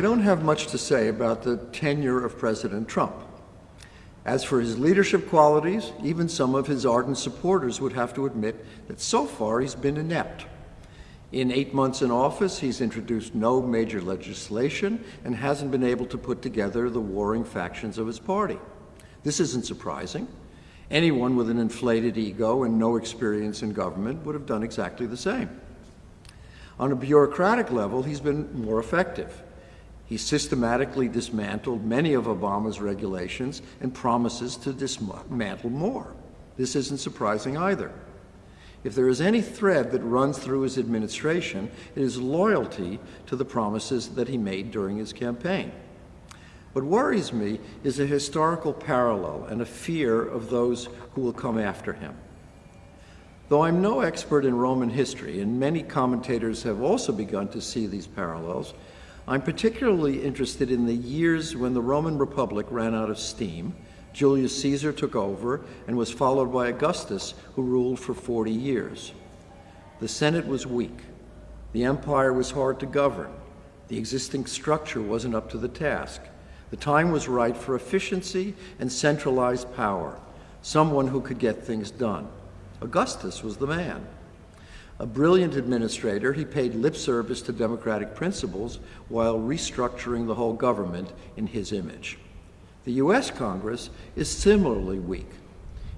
I don't have much to say about the tenure of President Trump. As for his leadership qualities, even some of his ardent supporters would have to admit that so far he's been inept. In eight months in office, he's introduced no major legislation and hasn't been able to put together the warring factions of his party. This isn't surprising. Anyone with an inflated ego and no experience in government would have done exactly the same. On a bureaucratic level, he's been more effective. He systematically dismantled many of Obama's regulations and promises to dismantle more. This isn't surprising either. If there is any thread that runs through his administration, it is loyalty to the promises that he made during his campaign. What worries me is a historical parallel and a fear of those who will come after him. Though I'm no expert in Roman history, and many commentators have also begun to see these parallels, I'm particularly interested in the years when the Roman Republic ran out of steam, Julius Caesar took over, and was followed by Augustus, who ruled for 40 years. The Senate was weak. The empire was hard to govern. The existing structure wasn't up to the task. The time was right for efficiency and centralized power, someone who could get things done. Augustus was the man. A brilliant administrator, he paid lip service to democratic principles while restructuring the whole government in his image. The U.S. Congress is similarly weak.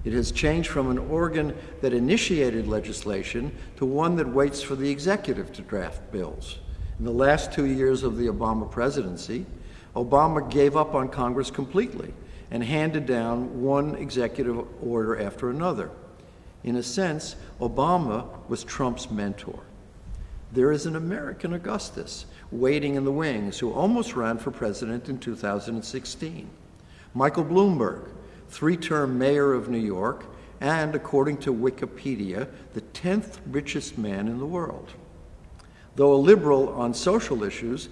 It has changed from an organ that initiated legislation to one that waits for the executive to draft bills. In the last two years of the Obama presidency, Obama gave up on Congress completely and handed down one executive order after another. In a sense, Obama was Trump's mentor. There is an American Augustus waiting in the wings who almost ran for president in 2016. Michael Bloomberg, three-term mayor of New York, and according to Wikipedia, the 10th richest man in the world. Though a liberal on social issues,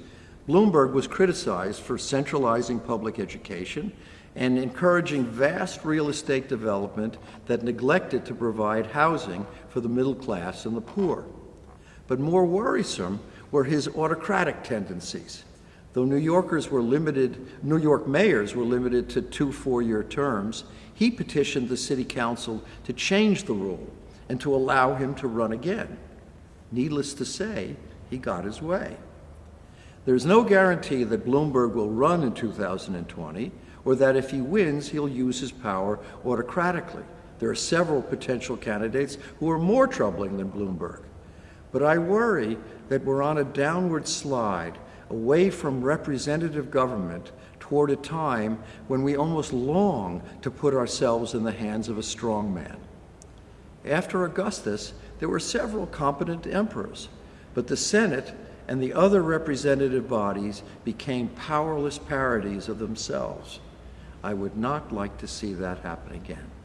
Bloomberg was criticized for centralizing public education and encouraging vast real estate development that neglected to provide housing for the middle class and the poor. But more worrisome were his autocratic tendencies. Though New Yorkers were limited, New York mayors were limited to two four-year terms, he petitioned the city council to change the rule and to allow him to run again. Needless to say, he got his way. There's no guarantee that Bloomberg will run in 2020, or that if he wins, he'll use his power autocratically. There are several potential candidates who are more troubling than Bloomberg. But I worry that we're on a downward slide away from representative government toward a time when we almost long to put ourselves in the hands of a strong man. After Augustus, there were several competent emperors, but the Senate and the other representative bodies became powerless parodies of themselves. I would not like to see that happen again.